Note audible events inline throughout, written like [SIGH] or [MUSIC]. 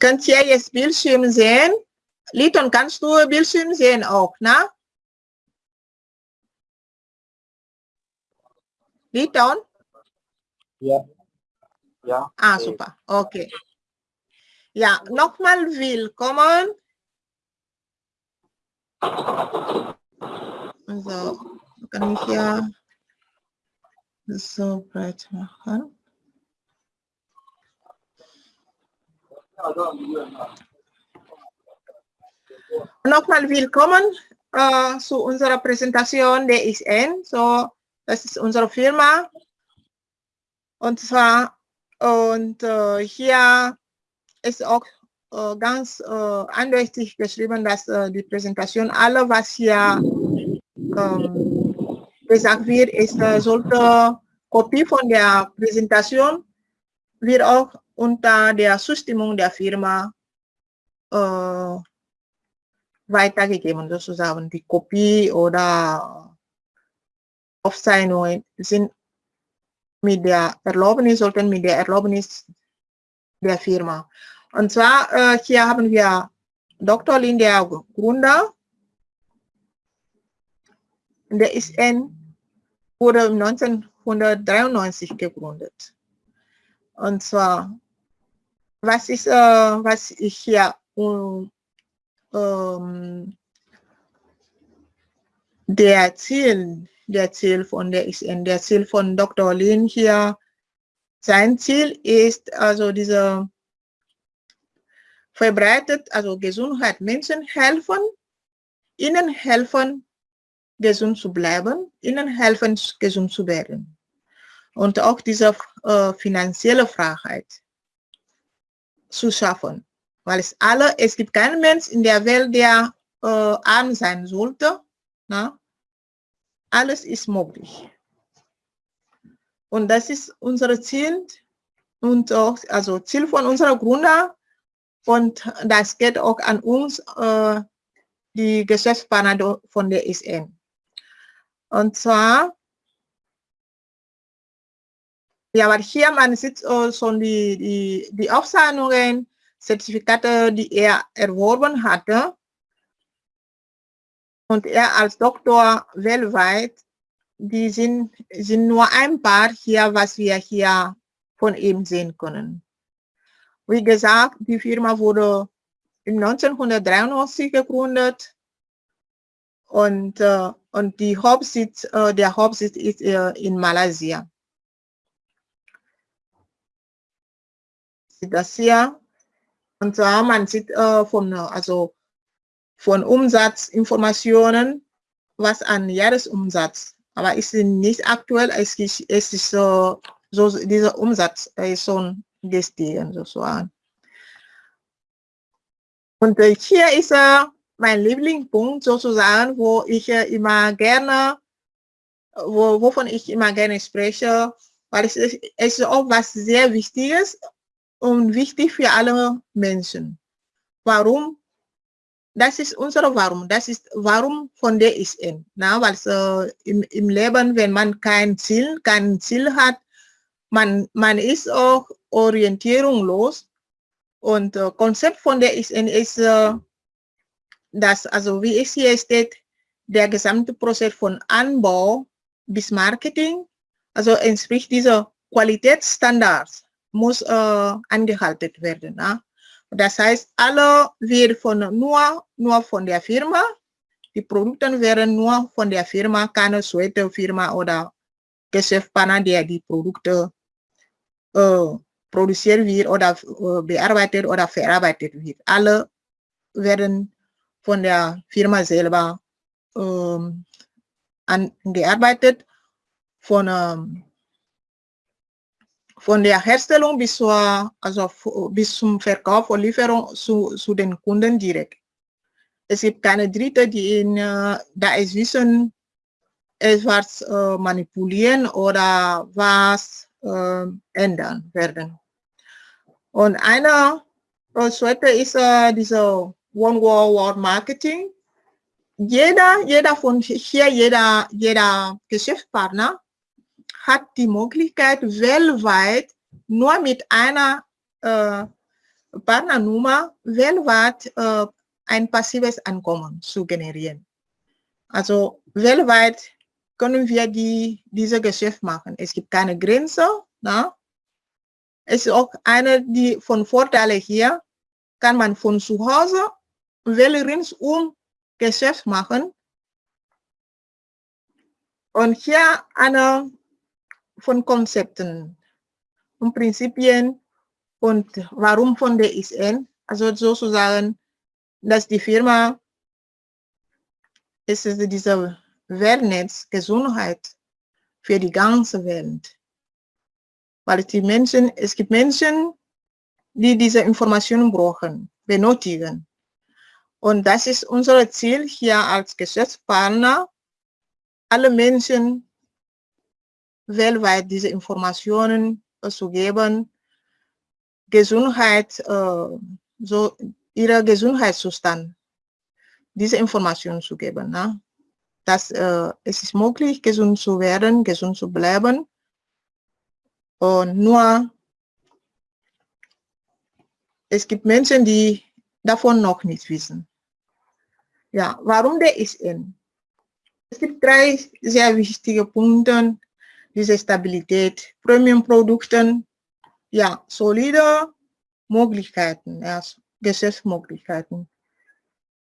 könnt ihr jetzt Bildschirm sehen? Liton, kannst du Bildschirm sehen auch, ne? Liton? Ja. Ja. Ah, super. Okay. Ja, nochmal willkommen. So, kann ich ja so breit machen. Nochmal willkommen äh, zu unserer Präsentation der ISN. So, das ist unsere Firma. Und zwar, und äh, hier ist auch äh, ganz äh, eindeutig geschrieben, dass äh, die Präsentation, alle was hier ähm, gesagt wird, ist, äh, sollte Kopie von der Präsentation wird auch unter der Zustimmung der Firma äh, weitergegeben, sozusagen. Die Kopie oder Aufzeichnungen sind mit der Erlaubnis, sollten mit der Erlaubnis der Firma. Und zwar, äh, hier haben wir Dr. Lin, der Gründer. Der ISN wurde 1993 gegründet. Und zwar was ist, äh, was ich hier um, ähm, der Ziel, der Ziel von der ISN, der Ziel von Dr. Lin hier, sein Ziel ist also diese verbreitet, also Gesundheit Menschen helfen, ihnen helfen, gesund zu bleiben, ihnen helfen, gesund zu werden. Und auch diese äh, finanzielle Freiheit zu schaffen. Weil es alle, es gibt keinen Mensch in der Welt, der äh, arm sein sollte. Na? Alles ist möglich. Und das ist unser Ziel und auch, also Ziel von unserer Gründer. Und das geht auch an uns, äh, die Geschäftspartner von der SN. Und zwar ja, aber hier man sieht äh, schon die, die, die Aufzeichnungen, Zertifikate, die er erworben hatte. Und er als Doktor weltweit, die sind, sind nur ein paar hier, was wir hier von ihm sehen können. Wie gesagt, die Firma wurde im 1993 gegründet und, äh, und die Hauptsitz, äh, der Hauptsitz ist in Malaysia. Das hier. Und zwar, man sieht äh, von, also von Umsatzinformationen, was an Jahresumsatz, aber ist nicht aktuell, es ist, es ist so, so dieser Umsatz ist schon gestiegen sozusagen. Und äh, hier ist äh, mein Lieblingspunkt sozusagen, wo ich äh, immer gerne, wo, wovon ich immer gerne spreche, weil es ist, es ist auch was sehr Wichtiges und wichtig für alle Menschen. Warum? Das ist unsere Warum. Das ist Warum von der ISN. Na, weil so im, im Leben, wenn man kein Ziel, kein Ziel hat, man, man ist auch orientierungslos. Und äh, Konzept von der ISN ist, äh, dass, also wie es hier steht, der gesamte Prozess von Anbau bis Marketing, also entspricht dieser Qualitätsstandards muss äh, angehalten werden. Ne? Das heißt, alle wird von nur, nur von der Firma, die Produkte werden nur von der Firma, keine zweite Firma oder Geschäftspartner, der die Produkte äh, produziert wird oder äh, bearbeitet oder verarbeitet wird. Alle werden von der Firma selber ähm, angearbeitet, von ähm, von der Herstellung bis, zur, also bis zum Verkauf und Lieferung zu, zu den Kunden direkt. Es gibt keine Dritte, die in, äh, da es wissen, etwas äh, manipulieren oder was äh, ändern werden. Und eine zweite ist äh, diese One World World Marketing. Jeder, jeder von hier, jeder, jeder Geschäftspartner hat die Möglichkeit, weltweit nur mit einer äh, Partnernummer weltweit äh, ein passives Einkommen zu generieren. Also weltweit können wir die, diese Geschäft machen. Es gibt keine Grenze. Na? Es ist auch eine die von Vorteile hier, kann man von zu Hause ringsum Geschäft machen. Und hier eine von Konzepten und Prinzipien und warum von der ISN. Also sozusagen, dass die Firma, es ist diese Wellness, Gesundheit für die ganze Welt. Weil die Menschen, es gibt Menschen, die diese Informationen brauchen, benötigen. Und das ist unser Ziel hier als Geschäftspartner, alle Menschen weltweit diese Informationen zu geben, Gesundheit, äh, so ihre Gesundheitszustand, diese Informationen zu geben. Ne? Dass äh, es ist möglich, gesund zu werden, gesund zu bleiben. Und nur, es gibt Menschen, die davon noch nicht wissen. Ja, warum der ISN? Es gibt drei sehr wichtige Punkte, diese Stabilität, Premium-Produkten, ja, solide Möglichkeiten, ja, Geschäftsmöglichkeiten.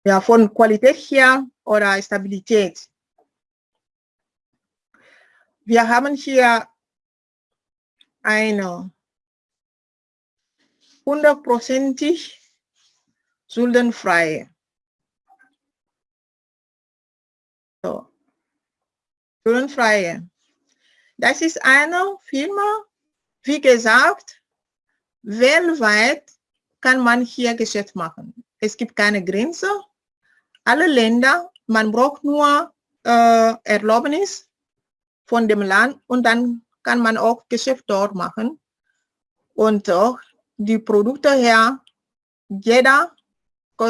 Ja, von Qualität her oder Stabilität. Wir haben hier eine hundertprozentig schuldenfreie so. Schuldenfreie. Das ist eine Firma, wie gesagt, weltweit kann man hier Geschäft machen. Es gibt keine Grenze. Alle Länder, man braucht nur äh, Erlaubnis von dem Land und dann kann man auch Geschäft dort machen. Und auch die Produkte her, jeder,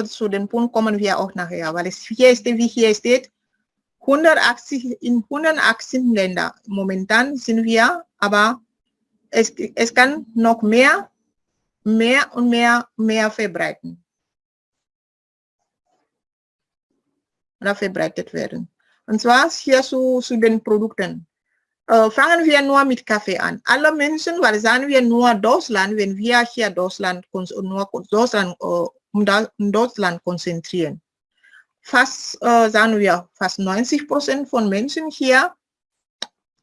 zu dem Punkt kommen wir auch nachher, weil es hier ist, wie hier steht, 180, in 118 Ländern. Momentan sind wir, aber es, es kann noch mehr, mehr und mehr, mehr verbreiten. Oder verbreitet werden. Und zwar hier zu, zu den Produkten. Äh, fangen wir nur mit Kaffee an. Alle Menschen, weil sagen wir nur Deutschland, wenn wir hier Deutschland, nur Deutschland, äh, um Deutschland konzentrieren fast, äh, sagen wir, fast 90 Prozent von Menschen hier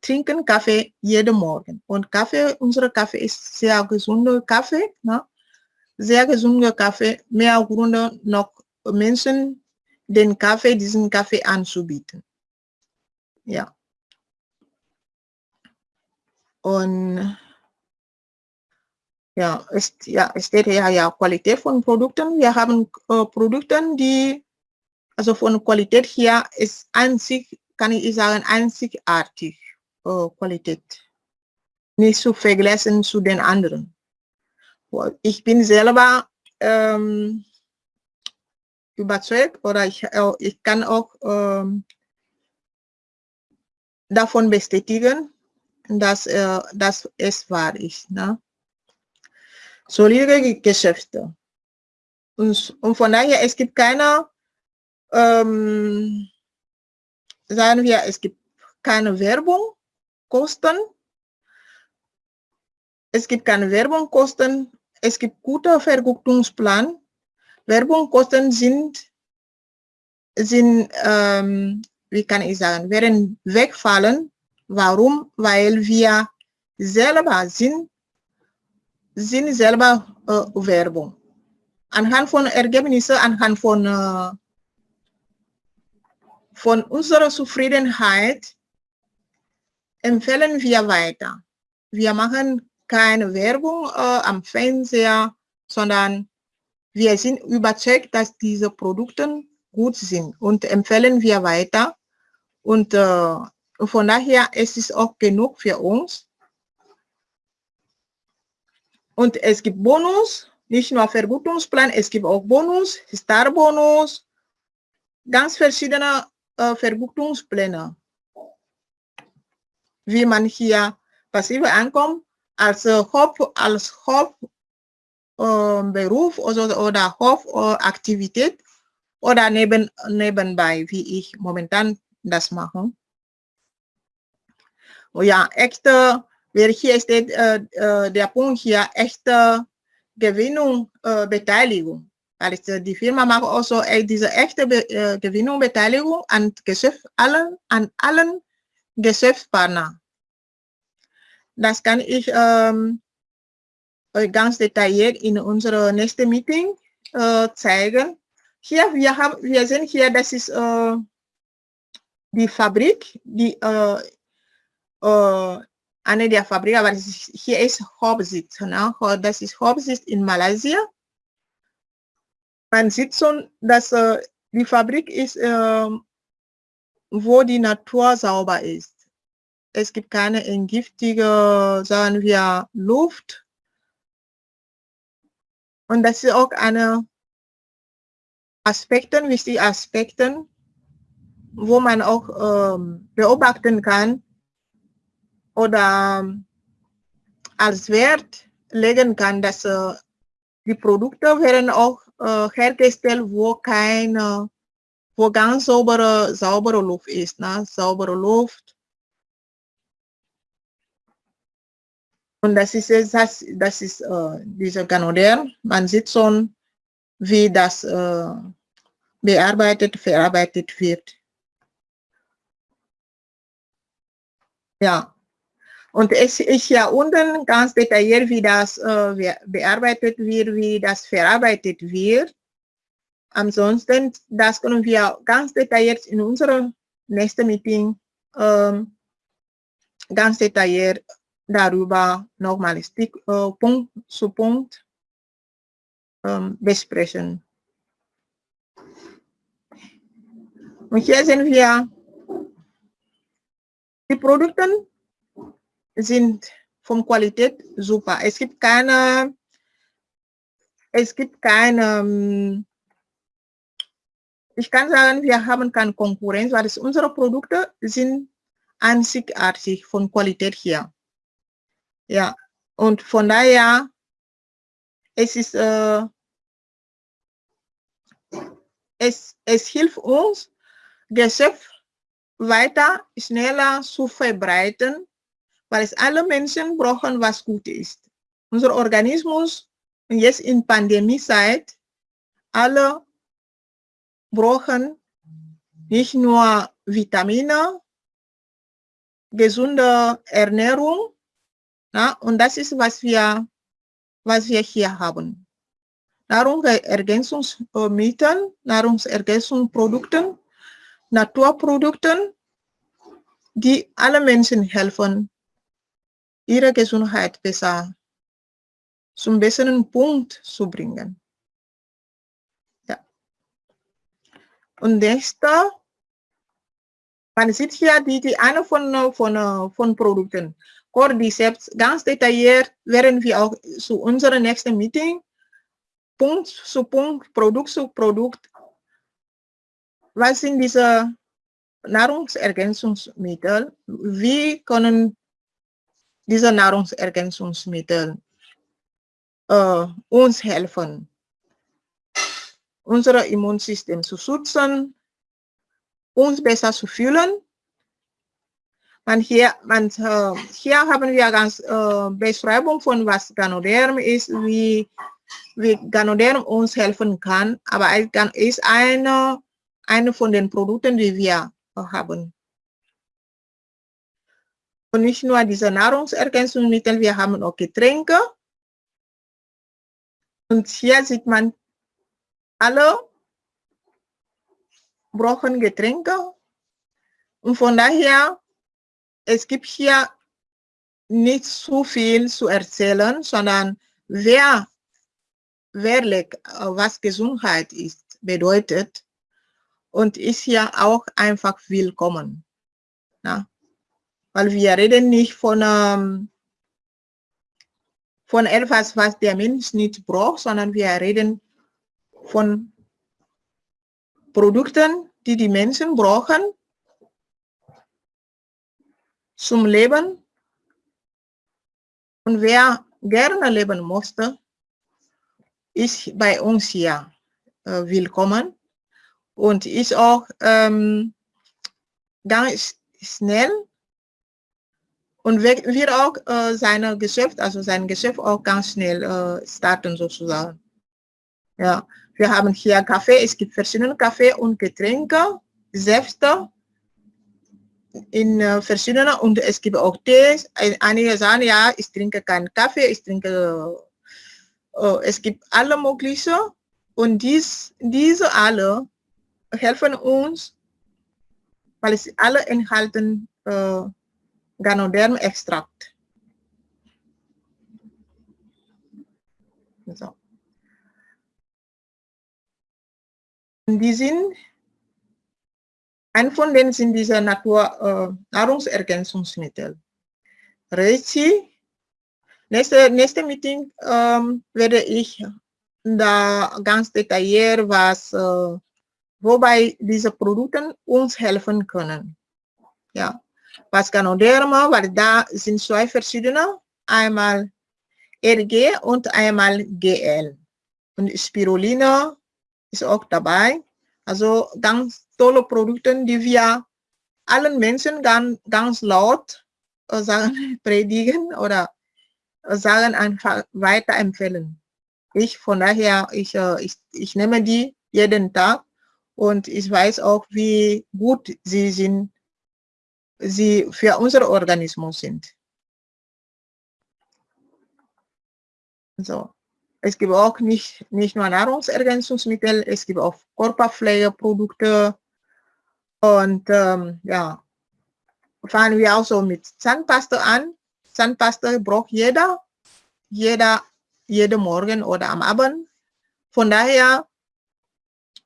trinken Kaffee jeden Morgen. Und Kaffee, unsere Kaffee ist sehr gesunder Kaffee, ne? sehr gesunder Kaffee, mehr Gründe noch Menschen den Kaffee, diesen Kaffee anzubieten. Ja. Und ja, es, ja, steht ja, ja Qualität von Produkten. Wir haben äh, Produkte, die also von Qualität her ist einzig, kann ich sagen, einzigartig äh, Qualität. Nicht zu vergleichen zu den anderen. Ich bin selber ähm, überzeugt oder ich, äh, ich kann auch ähm, davon bestätigen, dass, äh, dass es wahr ist. Ne? Solide Geschäfte. Und, und von daher, es gibt keine ähm, sagen wir, es gibt keine Werbung, Kosten. Es gibt keine Werbung, Kosten. Es gibt guter Vergütungsplan. Werbung, Kosten sind, sind ähm, wie kann ich sagen, werden wegfallen. Warum? Weil wir selber sind, sind selber äh, Werbung. Anhand von Ergebnissen, anhand von äh, von unserer Zufriedenheit empfehlen wir weiter. Wir machen keine Werbung äh, am Fernseher, sondern wir sind überzeugt, dass diese Produkte gut sind und empfehlen wir weiter. Und äh, von daher es ist es auch genug für uns. Und es gibt Bonus, nicht nur Vergütungsplan, es gibt auch Bonus, Star-Bonus, ganz verschiedene Vergütungspläne, wie man hier passive Einkommen als, äh, Haupt, als Hauptmotiv äh, Beruf oder, oder Hofaktivität oder neben, nebenbei, wie ich momentan das mache. Oh ja, echte, wer hier steht, äh, äh, der Punkt hier, echte Gewinnung, äh, Beteiligung. Weil ich, die Firma macht also diese echte Be äh, Gewinnung, Beteiligung an, Geschäft, allen, an allen Geschäftspartnern. Das kann ich ähm, ganz detailliert in unserem nächsten Meeting äh, zeigen. Hier, wir, haben, wir sehen hier, das ist äh, die Fabrik, die äh, äh, eine der Fabriken, aber ist, hier ist Hauptsitz. Ne? Das ist Hauptsitz in Malaysia. Man sieht schon, dass äh, die Fabrik ist, äh, wo die Natur sauber ist. Es gibt keine entgiftige, sagen wir, Luft. Und das ist auch eine Aspekten, wichtige Aspekten, wo man auch ähm, beobachten kann, oder ähm, als Wert legen kann, dass äh, die Produkte werden auch äh, hergestellt, wo keine, wo ganz saubere, saubere Luft ist, ne? saubere Luft. Und das ist das, das ist äh, dieser Ganoder. Man sieht schon, wie das äh, bearbeitet, verarbeitet wird. Ja, und es ist ja unten ganz detailliert, wie das äh, bearbeitet wird, wie das verarbeitet wird. Ansonsten, das können wir ganz detailliert in unserem nächsten Meeting ähm, ganz detailliert darüber nochmal äh, Punkt zu Punkt ähm, besprechen. Und hier sehen wir die Produkte, sind von Qualität super. Es gibt keine, es gibt keine, ähm, ich kann sagen, wir haben keine Konkurrenz, weil unsere Produkte sind einzigartig von Qualität her. Ja, und von daher, es ist, äh, es, es hilft uns, Geschäft weiter, schneller zu verbreiten weil es alle Menschen brauchen, was gut ist. Unser Organismus, jetzt in Pandemiezeit, alle brauchen nicht nur Vitamine, gesunde Ernährung, na, und das ist, was wir, was wir hier haben. Nahrungsergänzungsmittel, Nahrungsergänzungsprodukte, Naturprodukte, die alle Menschen helfen, ihre Gesundheit besser zum besseren Punkt zu bringen. Ja. Und nächster, man sieht hier die, die eine von, von, von Produkten. Cordyceps, ganz detailliert werden wir auch zu unserem nächsten Meeting Punkt zu Punkt, Produkt zu Produkt. Was sind diese Nahrungsergänzungsmittel? Wie können diese Nahrungsergänzungsmittel äh, uns helfen, unser Immunsystem zu schützen, uns besser zu fühlen. Man hier, man, äh, hier haben wir ganz äh, Beschreibung von was Ganoderm ist, wie, wie Ganoderm uns helfen kann, aber es ist eine, eine von den Produkten, die wir haben. Und nicht nur diese Nahrungsergänzungsmittel, wir haben auch Getränke. Und hier sieht man, alle brauchen Getränke. Und von daher, es gibt hier nicht so viel zu erzählen, sondern wer wirklich, was Gesundheit ist, bedeutet und ist hier auch einfach willkommen. Ja weil wir reden nicht von, ähm, von etwas, was der Mensch nicht braucht, sondern wir reden von Produkten, die die Menschen brauchen zum Leben. Und wer gerne leben musste, ist bei uns hier äh, willkommen und ist auch ähm, ganz schnell und wird auch äh, seine Geschäft, also sein Geschäft auch ganz schnell äh, starten sozusagen. Ja, wir haben hier Kaffee, es gibt verschiedene Kaffee und Getränke, Säfte in äh, verschiedenen und es gibt auch Tees. Einige sagen, ja, ich trinke keinen Kaffee, ich trinke, äh, es gibt alle möglichen und dies, diese alle helfen uns, weil sie alle enthalten äh, Ganoderm-Extrakt. So. Die sind, ein von denen sind diese Natur, äh, Nahrungsergänzungsmittel. Reishi, nächste, nächste Meeting ähm, werde ich da ganz detailliert was, äh, wobei diese Produkte uns helfen können. Ja, was Ganoderma, weil da sind zwei verschiedene, einmal RG und einmal GL. Und Spirulina ist auch dabei. Also ganz tolle Produkte, die wir allen Menschen ganz, ganz laut äh, sagen, [LAUGHS] predigen oder äh, sagen einfach weiterempfehlen. Ich von daher, ich, äh, ich, ich nehme die jeden Tag und ich weiß auch, wie gut sie sind, sie für unser Organismus sind. So. Es gibt auch nicht, nicht nur Nahrungsergänzungsmittel, es gibt auch Körperpflegeprodukte. Und ähm, ja, fangen wir auch so mit Zahnpasta an. Zahnpasta braucht jeder, jeder, jeden Morgen oder am Abend. Von daher,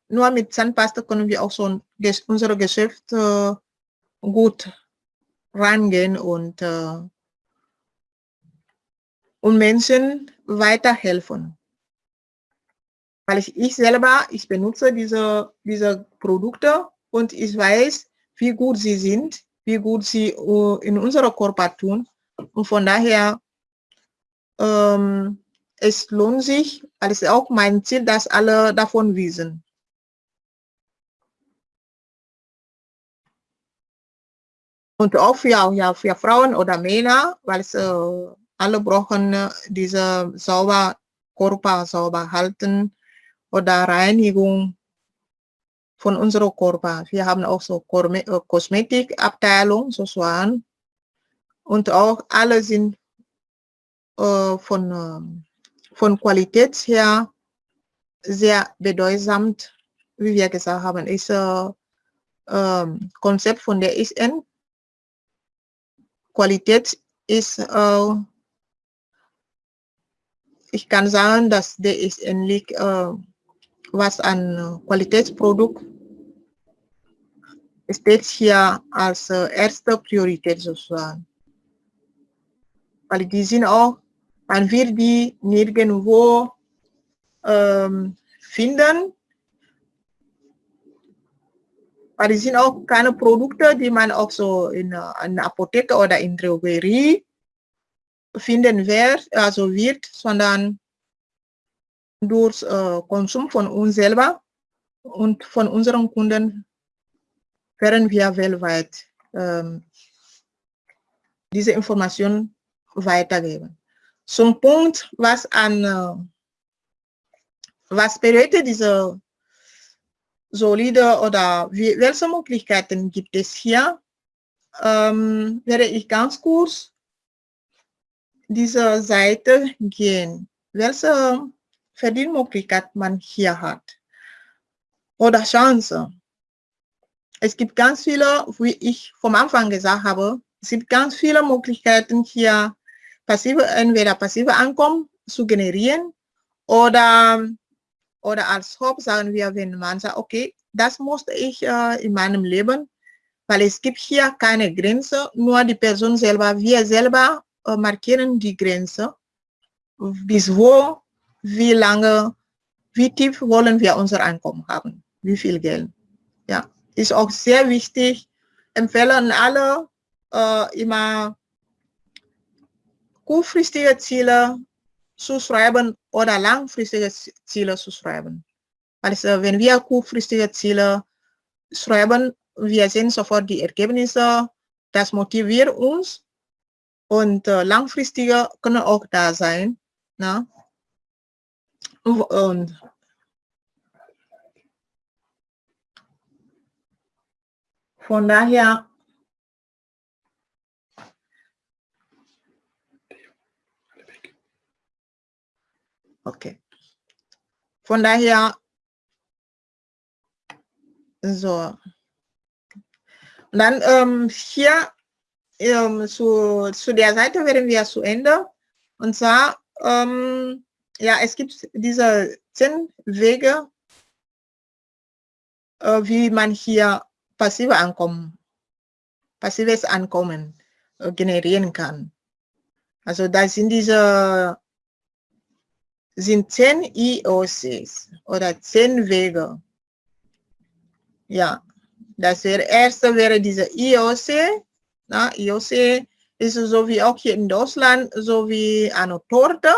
nur mit Zahnpasta können wir auch so unsere Geschäfte gut rangehen und, äh, und Menschen weiterhelfen. Weil ich, ich selber, ich benutze diese, diese Produkte und ich weiß, wie gut sie sind, wie gut sie uh, in unserer Körper tun. Und von daher, ähm, es lohnt sich, weil es ist auch mein Ziel, dass alle davon wissen. Und auch für, ja, für Frauen oder Männer, weil äh, alle brauchen äh, diese sauber, Körper sauber halten oder Reinigung von unserem Körper. Wir haben auch so äh, Kosmetikabteilung sozusagen und auch alle sind äh, von, äh, von Qualität her sehr bedeutsam, wie wir gesagt haben, ist äh, Konzept von der ISN Qualität ist, äh, ich kann sagen, dass der ist ähnlich, äh, was an Qualitätsprodukt steht hier als äh, erste Priorität sozusagen. Weil die sind auch, man wird die nirgendwo ähm, finden, aber die sind auch keine Produkte, die man auch so in einer Apotheke oder in Drogerie finden wird, also wird, sondern durch äh, Konsum von uns selber und von unseren Kunden werden wir weltweit ähm, diese Information weitergeben. Zum Punkt, was an äh, was bedeutet diese solide oder wie, welche Möglichkeiten gibt es hier? Ähm, werde ich ganz kurz diese Seite gehen. Welche Verdienmöglichkeit man hier hat oder Chance. Es gibt ganz viele, wie ich vom Anfang gesagt habe, es gibt ganz viele Möglichkeiten hier passive, entweder passive Einkommen zu generieren oder oder als Haupt sagen wir, wenn man sagt, okay, das musste ich äh, in meinem Leben, weil es gibt hier keine Grenze, nur die Person selber, wir selber äh, markieren die Grenze, bis wo, wie lange, wie tief wollen wir unser Einkommen haben, wie viel Geld. Ja, ist auch sehr wichtig, empfehlen alle äh, immer kurzfristige Ziele zu schreiben oder langfristige Ziele zu schreiben. Also wenn wir kurzfristige Ziele schreiben, wir sehen sofort die Ergebnisse, das motiviert uns und äh, langfristige können auch da sein. Ne? Und von daher Okay. Von daher, so. Und dann ähm, hier ähm, zu, zu der Seite werden wir zu Ende. Und zwar, ähm, ja, es gibt diese zehn Wege, äh, wie man hier passive Ankommen, passives Ankommen äh, generieren kann. Also da sind diese sind zehn IOCs oder zehn Wege. Ja, das wäre erste wäre diese IOC. Na, IOC ist so wie auch hier in Deutschland, so wie eine Torte.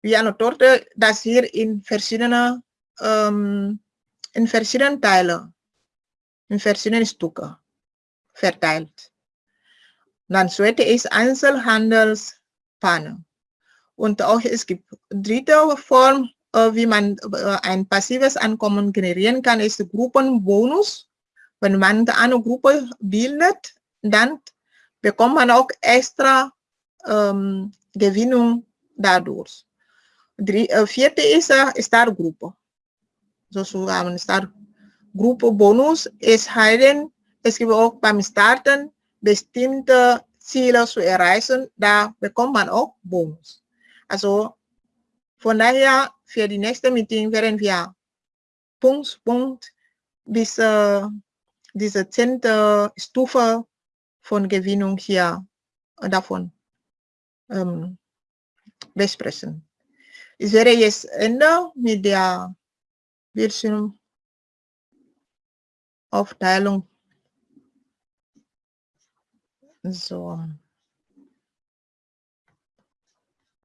Wie eine Torte, das hier in verschiedene, ähm, in verschiedenen Teile, in verschiedenen Stücke verteilt. Dann zweite ist Einzelhandelspanne. Und auch es gibt dritte Form, äh, wie man äh, ein passives Einkommen generieren kann, ist Gruppenbonus. Wenn man eine Gruppe bildet, dann bekommt man auch extra ähm, Gewinnung dadurch. Die äh, vierte ist äh, Startgruppe. Sozusagen Startgruppe Bonus. Es heißt, es gibt auch beim Starten bestimmte Ziele zu erreichen, da bekommt man auch Bonus. Also von daher für die nächste Meeting werden wir Punkt, Punkt bis äh, diese zehnte Stufe von Gewinnung hier davon ähm, besprechen. Ich werde jetzt Ende mit der Bildschirmaufteilung. So.